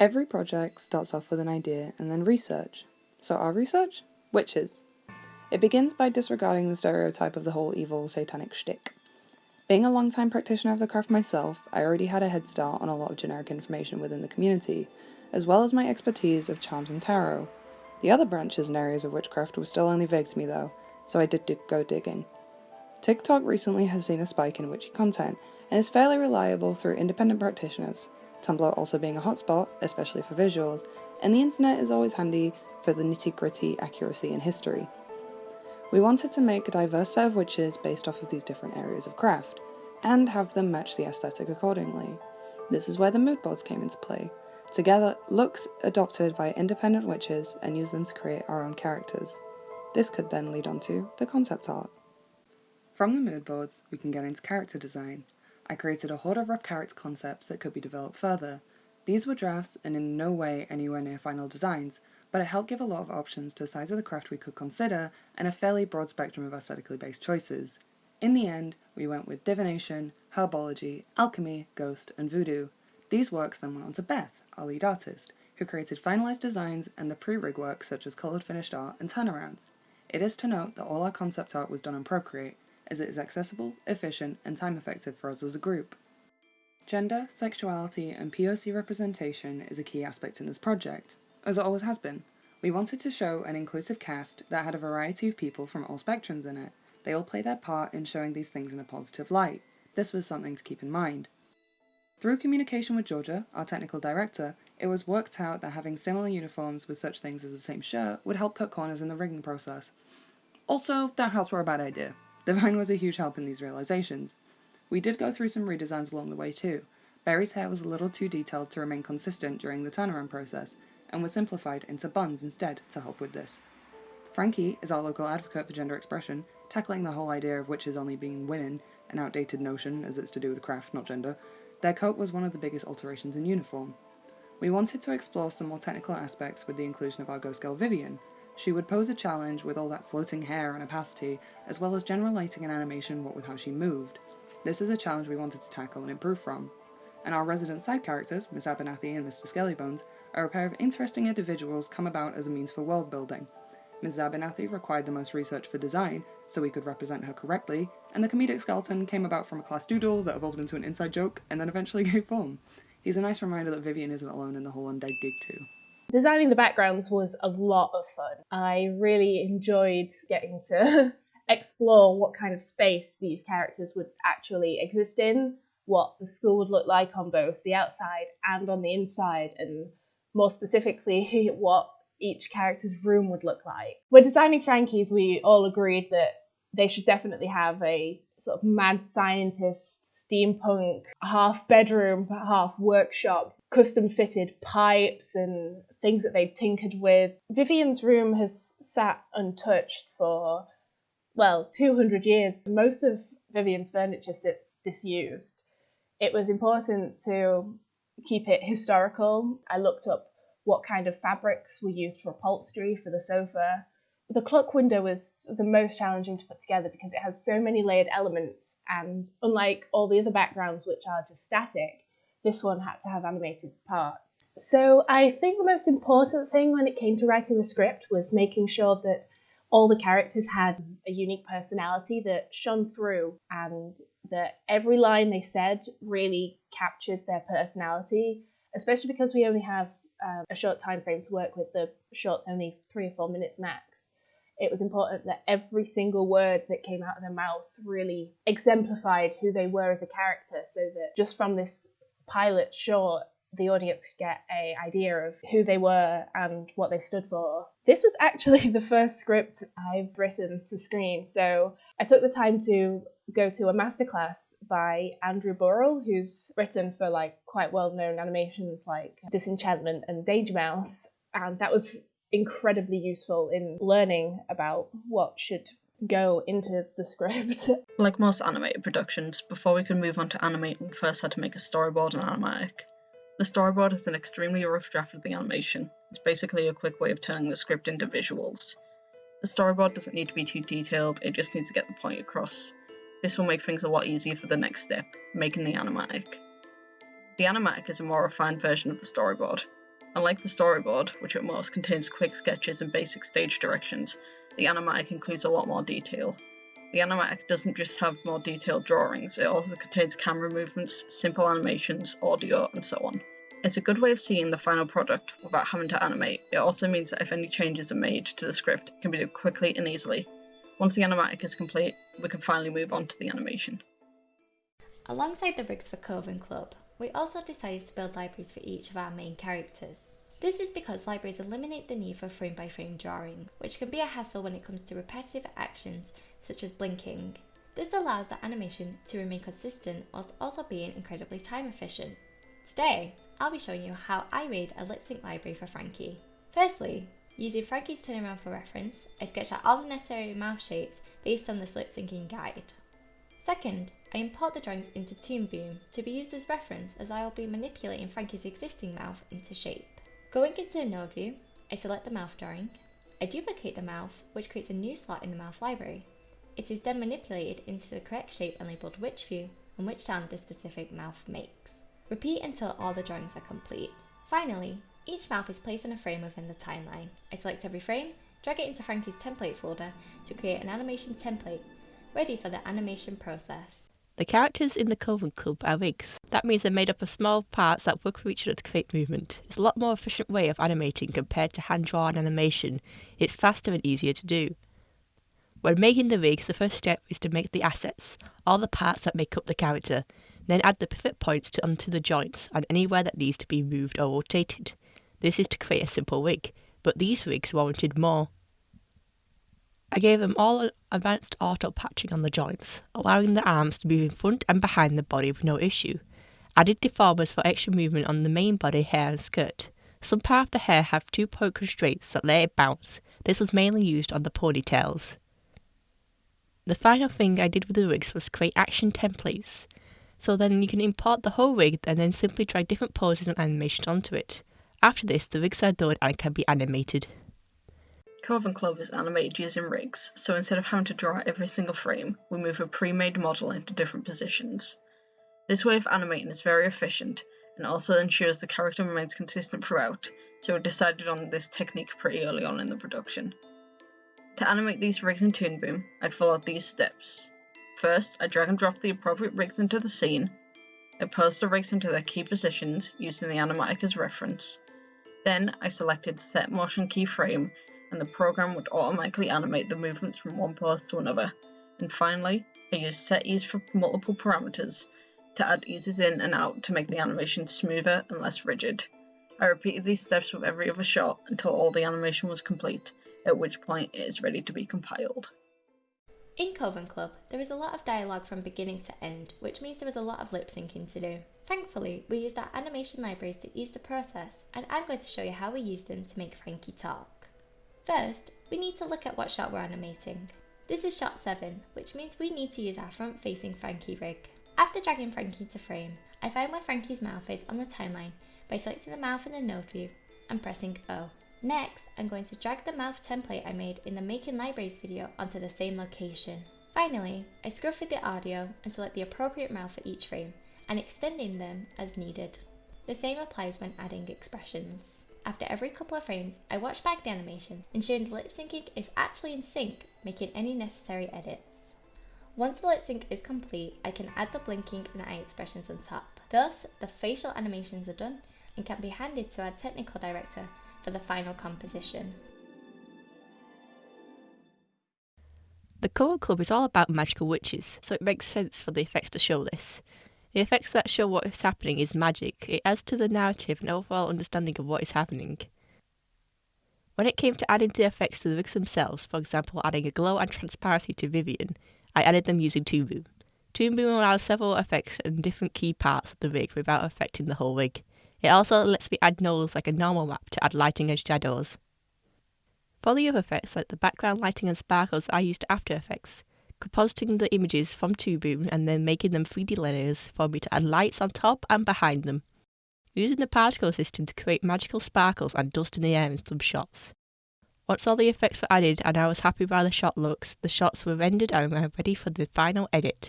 Every project starts off with an idea and then research. So, our research? Witches. It begins by disregarding the stereotype of the whole evil satanic shtick. Being a long-time practitioner of the craft myself, I already had a head start on a lot of generic information within the community, as well as my expertise of charms and tarot. The other branches and areas of witchcraft were still only vague to me though, so I did go digging. TikTok recently has seen a spike in witchy content, and is fairly reliable through independent practitioners, Tumblr also being a hotspot, especially for visuals, and the internet is always handy for the nitty gritty accuracy and history. We wanted to make a diverse set of witches based off of these different areas of craft, and have them match the aesthetic accordingly. This is where the mood boards came into play. Together, looks adopted by independent witches and use them to create our own characters. This could then lead on to the concept art. From the mood boards, we can get into character design, I created a horde of rough character concepts that could be developed further. These were drafts and in no way anywhere near final designs, but it helped give a lot of options to the size of the craft we could consider and a fairly broad spectrum of aesthetically based choices. In the end, we went with divination, herbology, alchemy, ghost, and voodoo. These works then went on to Beth, our lead artist, who created finalised designs and the pre-rig work such as coloured finished art and turnarounds. It is to note that all our concept art was done on Procreate, as it is accessible, efficient, and time effective for us as a group. Gender, sexuality, and POC representation is a key aspect in this project, as it always has been. We wanted to show an inclusive cast that had a variety of people from all spectrums in it. They all play their part in showing these things in a positive light. This was something to keep in mind. Through communication with Georgia, our technical director, it was worked out that having similar uniforms with such things as the same shirt would help cut corners in the rigging process. Also, that house were a bad idea. Divine was a huge help in these realizations. We did go through some redesigns along the way too. Barry's hair was a little too detailed to remain consistent during the turnaround process, and was simplified into buns instead to help with this. Frankie is our local advocate for gender expression, tackling the whole idea of witches only being women, an outdated notion as it's to do with craft, not gender. Their coat was one of the biggest alterations in uniform. We wanted to explore some more technical aspects with the inclusion of our ghost girl Vivian, she would pose a challenge with all that floating hair and opacity, as well as general lighting and animation what with how she moved. This is a challenge we wanted to tackle and improve from. And our resident side characters, Miss Abernathy and Mr. Skellybones, are a pair of interesting individuals come about as a means for world building. Ms. Abernathy required the most research for design, so we could represent her correctly, and the comedic skeleton came about from a class doodle that evolved into an inside joke and then eventually gave form. He's a nice reminder that Vivian isn't alone in the whole undead gig too. Designing the backgrounds was a lot of fun. I really enjoyed getting to explore what kind of space these characters would actually exist in, what the school would look like on both the outside and on the inside, and more specifically, what each character's room would look like. When designing Frankie's, we all agreed that they should definitely have a sort of mad scientist, steampunk, half bedroom, half workshop custom fitted pipes and things that they'd tinkered with. Vivian's room has sat untouched for, well, 200 years. Most of Vivian's furniture sits disused. It was important to keep it historical. I looked up what kind of fabrics were used for upholstery for the sofa. The clock window was the most challenging to put together because it has so many layered elements, and unlike all the other backgrounds, which are just static, this one had to have animated parts. So I think the most important thing when it came to writing the script was making sure that all the characters had a unique personality that shone through and that every line they said really captured their personality, especially because we only have um, a short time frame to work with. The short's only three or four minutes max. It was important that every single word that came out of their mouth really exemplified who they were as a character, so that just from this pilot short, the audience could get a idea of who they were and what they stood for. This was actually the first script I've written for screen, so I took the time to go to a masterclass by Andrew Burrell, who's written for like quite well-known animations like Disenchantment and Danger Mouse, and that was incredibly useful in learning about what should go into the script. Like most animated productions, before we could move on to animate, we first had to make a storyboard and animatic. The storyboard is an extremely rough draft of the animation. It's basically a quick way of turning the script into visuals. The storyboard doesn't need to be too detailed, it just needs to get the point across. This will make things a lot easier for the next step, making the animatic. The animatic is a more refined version of the storyboard. Unlike the storyboard, which at most contains quick sketches and basic stage directions, the animatic includes a lot more detail. The animatic doesn't just have more detailed drawings, it also contains camera movements, simple animations, audio, and so on. It's a good way of seeing the final product without having to animate. It also means that if any changes are made to the script, it can be done quickly and easily. Once the animatic is complete, we can finally move on to the animation. Alongside the rigs for Coven Club, we also decided to build libraries for each of our main characters. This is because libraries eliminate the need for frame by frame drawing, which can be a hassle when it comes to repetitive actions such as blinking. This allows the animation to remain consistent whilst also being incredibly time efficient. Today, I'll be showing you how I made a lip sync library for Frankie. Firstly, using Frankie's turnaround for reference, I sketched out all the necessary mouth shapes based on this lip syncing guide. Second, I import the drawings into Toon Boom to be used as reference as I will be manipulating Frankie's existing mouth into shape. Going into a node view, I select the mouth drawing, I duplicate the mouth, which creates a new slot in the mouth library. It is then manipulated into the correct shape and labelled which view and which sound the specific mouth makes. Repeat until all the drawings are complete. Finally, each mouth is placed in a frame within the timeline. I select every frame, drag it into Frankie's template folder to create an animation template, ready for the animation process. The characters in the Coven Club are rigs. That means they're made up of small parts that work for each other to create movement. It's a lot more efficient way of animating compared to hand-drawn animation. It's faster and easier to do. When making the rigs, the first step is to make the assets, all the parts that make up the character. Then add the pivot points to onto the joints and anywhere that needs to be moved or rotated. This is to create a simple rig, but these rigs warranted more. I gave them all advanced auto patching on the joints, allowing the arms to move in front and behind the body with no issue. Added deformers for extra movement on the main body, hair and skirt. Some part of the hair have two point constraints that let it bounce. This was mainly used on the ponytails. The final thing I did with the rigs was create action templates. So then you can import the whole rig and then simply drag different poses and animations onto it. After this, the rigs are done and can be animated. Coven Club is animated using rigs, so instead of having to draw every single frame, we move a pre-made model into different positions. This way of animating is very efficient and also ensures the character remains consistent throughout, so we decided on this technique pretty early on in the production. To animate these rigs in Toon Boom, I followed these steps. First, I drag and drop the appropriate rigs into the scene. I pose the rigs into their key positions using the animatic as reference. Then I selected Set Motion Keyframe and the program would automatically animate the movements from one pose to another. And finally, I used Set Ease for multiple parameters to add eases in and out to make the animation smoother and less rigid. I repeated these steps with every other shot until all the animation was complete, at which point it is ready to be compiled. In Coven Club, there is a lot of dialogue from beginning to end, which means there is a lot of lip syncing to do. Thankfully, we used our animation libraries to ease the process, and I'm going to show you how we used them to make Frankie talk. First, we need to look at what shot we're animating. This is shot 7, which means we need to use our front facing Frankie rig. After dragging Frankie to frame, I find where Frankie's mouth is on the timeline by selecting the mouth in the node view and pressing O. Next, I'm going to drag the mouth template I made in the Making Libraries video onto the same location. Finally, I scroll through the audio and select the appropriate mouth for each frame and extending them as needed. The same applies when adding expressions. After every couple of frames, I watch back the animation, ensuring the lip syncing is actually in sync, making any necessary edits. Once the lip sync is complete, I can add the blinking and eye expressions on top. Thus, the facial animations are done and can be handed to our technical director for the final composition. The Coven Club is all about magical witches, so it makes sense for the effects to show this. The effects that show what is happening is magic. It adds to the narrative and overall understanding of what is happening. When it came to adding the effects to the rigs themselves, for example adding a glow and transparency to Vivian, I added them using Toon Boom. Toon Boom allows several effects in different key parts of the rig without affecting the whole rig. It also lets me add nodes like a normal map to add lighting and shadows. For the other effects like the background lighting and sparkles I used After Effects, compositing the images from Toon Boom and then making them 3D layers for me to add lights on top and behind them. Using the particle system to create magical sparkles and dust in the air in some shots. Once all the effects were added and I was happy with how the shot looks, the shots were rendered and were ready for the final edit.